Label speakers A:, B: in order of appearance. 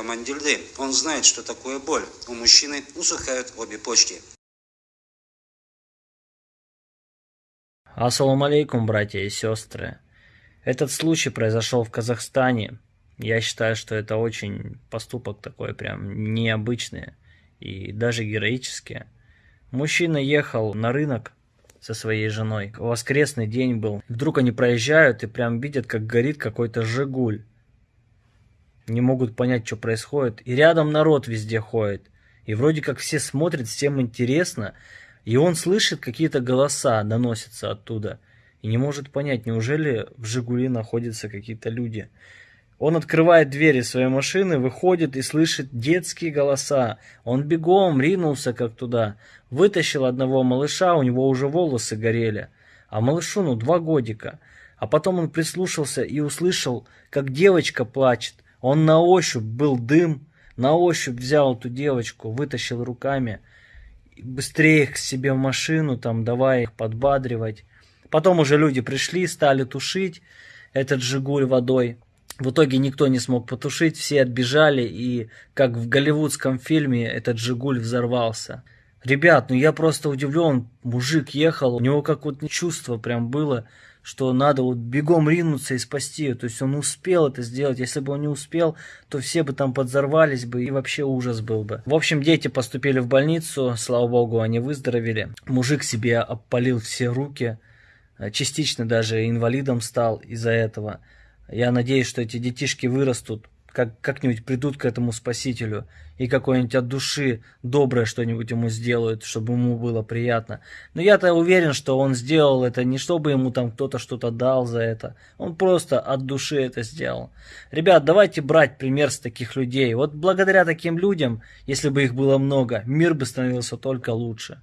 A: Мандильды. Он знает, что такое боль. У мужчины усыхают обе почки.
B: Ассаламу алейкум, братья и сестры. Этот случай произошел в Казахстане. Я считаю, что это очень поступок такой прям необычный и даже героический. Мужчина ехал на рынок со своей женой. Воскресный день был. Вдруг они проезжают и прям видят, как горит какой-то «Жигуль». Не могут понять, что происходит. И рядом народ везде ходит. И вроде как все смотрят, всем интересно. И он слышит какие-то голоса, доносятся оттуда. И не может понять, неужели в «Жигули» находятся какие-то люди. Он открывает двери своей машины, выходит и слышит детские голоса. Он бегом ринулся как туда. Вытащил одного малыша, у него уже волосы горели. А малышу ну два годика. А потом он прислушался и услышал, как девочка плачет. Он на ощупь был дым, на ощупь взял эту девочку, вытащил руками. Быстрее их к себе в машину, там давай их подбадривать. Потом уже люди пришли, стали тушить этот «Жигуль» водой. В итоге никто не смог потушить, все отбежали, и как в голливудском фильме этот «Жигуль» взорвался. Ребят, ну я просто удивлен, мужик ехал, у него как вот чувство прям было, что надо вот бегом ринуться и спасти ее. То есть он успел это сделать. Если бы он не успел, то все бы там подзорвались бы и вообще ужас был бы. В общем, дети поступили в больницу, слава богу, они выздоровели. Мужик себе опалил все руки, частично даже инвалидом стал из-за этого. Я надеюсь, что эти детишки вырастут, как, как-нибудь придут к этому спасителю и какой-нибудь от души доброе что-нибудь ему сделают, чтобы ему было приятно. Но я-то уверен, что он сделал это не чтобы ему там кто-то что-то дал за это. Он просто от души это сделал. Ребят, давайте брать пример с таких людей. Вот благодаря таким людям, если бы их было много, мир бы становился только лучше.